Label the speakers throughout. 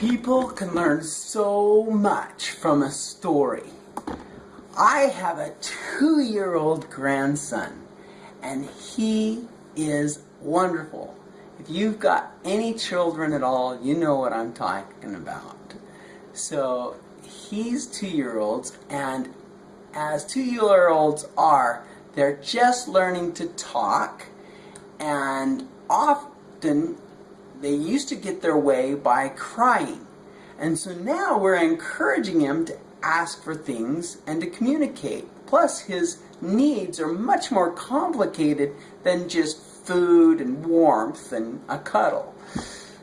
Speaker 1: People can learn so much from a story. I have a two-year-old grandson, and he is wonderful. If you've got any children at all, you know what I'm talking about. So he's two-year-olds, and as two-year-olds are, they're just learning to talk, and often they used to get their way by crying. And so now we're encouraging him to ask for things and to communicate. Plus, his needs are much more complicated than just food and warmth and a cuddle.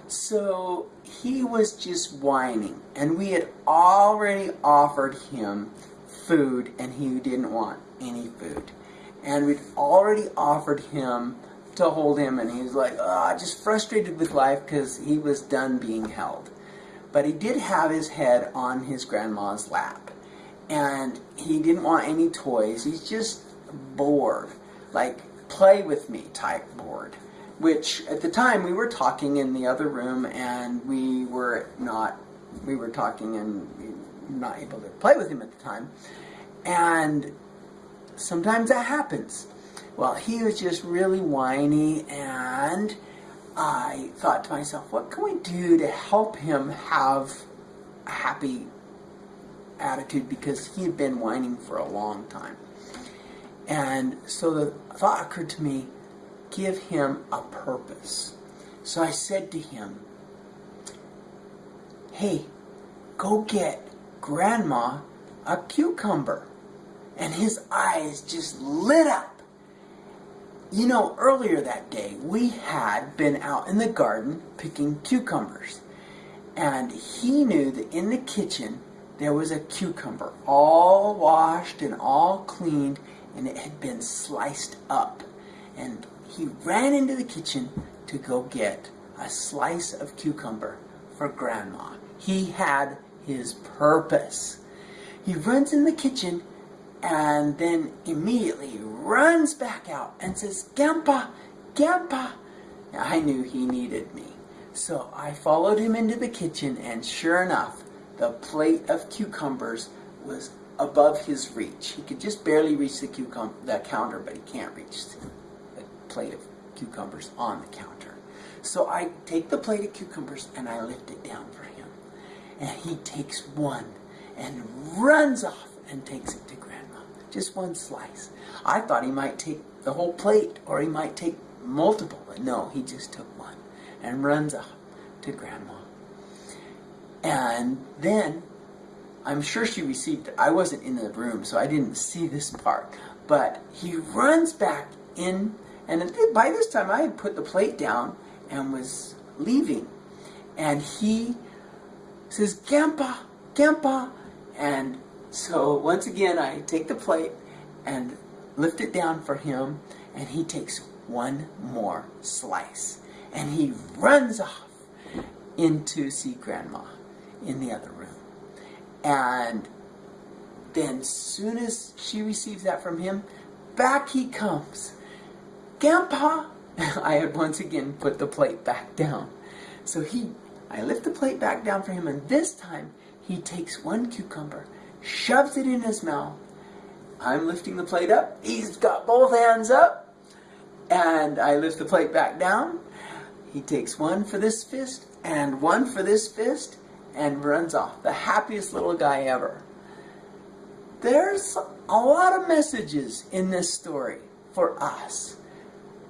Speaker 1: So he was just whining, and we had already offered him food, and he didn't want any food. And we'd already offered him to hold him, and he was like, oh, just frustrated with life because he was done being held. But he did have his head on his grandma's lap, and he didn't want any toys. He's just bored, like play with me type bored. Which at the time we were talking in the other room, and we were not. We were talking and not able to play with him at the time, and sometimes that happens well, he was just really whiny, and I thought to myself, what can we do to help him have a happy attitude because he had been whining for a long time. And so the thought occurred to me, give him a purpose. So I said to him, hey, go get grandma a cucumber. And his eyes just lit up. You know, earlier that day, we had been out in the garden picking cucumbers. And he knew that in the kitchen there was a cucumber, all washed and all cleaned, and it had been sliced up. And he ran into the kitchen to go get a slice of cucumber for Grandma. He had his purpose. He runs in the kitchen and then immediately runs back out and says, Gampa, Gampa. I knew he needed me. So I followed him into the kitchen and sure enough, the plate of cucumbers was above his reach. He could just barely reach the, the counter, but he can't reach the plate of cucumbers on the counter. So I take the plate of cucumbers and I lift it down for him. And he takes one and runs off and takes it to. Just one slice. I thought he might take the whole plate or he might take multiple, but no, he just took one and runs off to grandma. And then I'm sure she received it. I wasn't in the room, so I didn't see this part. But he runs back in, and by this time I had put the plate down and was leaving. And he says, Gampa, Gampa. And so once again, I take the plate and lift it down for him, and he takes one more slice. And he runs off into see grandma in the other room. And then soon as she receives that from him, back he comes. Grandpa! I had once again put the plate back down. So he, I lift the plate back down for him, and this time he takes one cucumber shoves it in his mouth. I'm lifting the plate up. He's got both hands up. And I lift the plate back down. He takes one for this fist and one for this fist and runs off. The happiest little guy ever. There's a lot of messages in this story for us.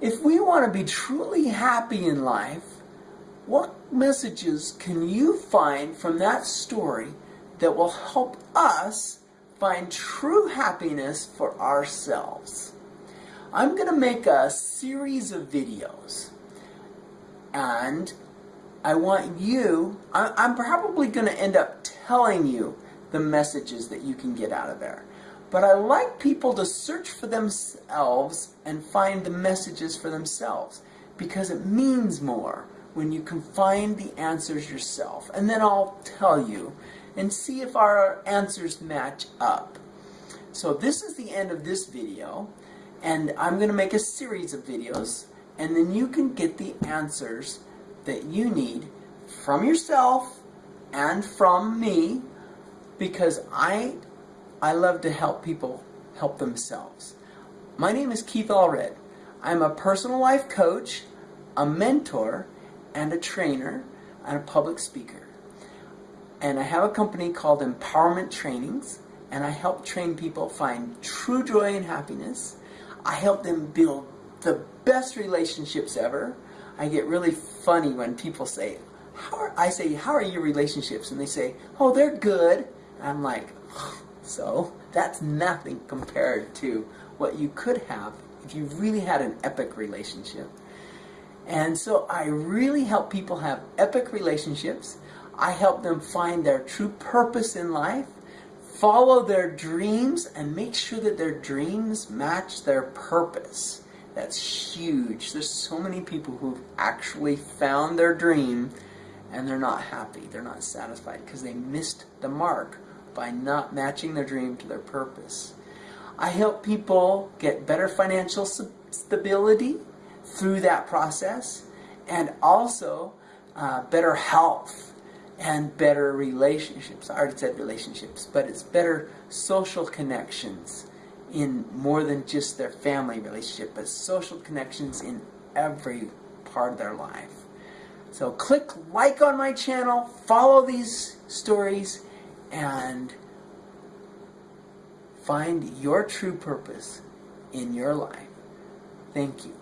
Speaker 1: If we want to be truly happy in life, what messages can you find from that story that will help us find true happiness for ourselves. I'm going to make a series of videos and I want you, I'm probably going to end up telling you the messages that you can get out of there. But I like people to search for themselves and find the messages for themselves because it means more when you can find the answers yourself. And then I'll tell you and see if our answers match up. So this is the end of this video, and I'm going to make a series of videos, and then you can get the answers that you need from yourself and from me because I I love to help people help themselves. My name is Keith Allred. I'm a personal life coach, a mentor, and a trainer, and a public speaker. And I have a company called Empowerment Trainings, and I help train people find true joy and happiness. I help them build the best relationships ever. I get really funny when people say, how are, I say, how are your relationships? And they say, oh, they're good. And I'm like, so that's nothing compared to what you could have if you really had an epic relationship. And so I really help people have epic relationships. I help them find their true purpose in life, follow their dreams, and make sure that their dreams match their purpose. That's huge. There's so many people who've actually found their dream and they're not happy. They're not satisfied because they missed the mark by not matching their dream to their purpose. I help people get better financial stability through that process and also uh, better health and better relationships. I already said relationships, but it's better social connections in more than just their family relationship, but social connections in every part of their life. So click like on my channel, follow these stories, and find your true purpose in your life. Thank you.